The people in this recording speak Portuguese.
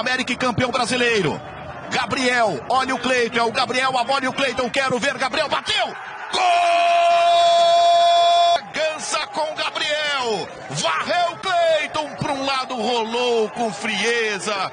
América e campeão brasileiro. Gabriel, olha o Cleiton, é o Gabriel, a o Cleiton, quero ver, Gabriel bateu! Gol! Gança com Gabriel, varreu o Cleiton para um lado, rolou com frieza.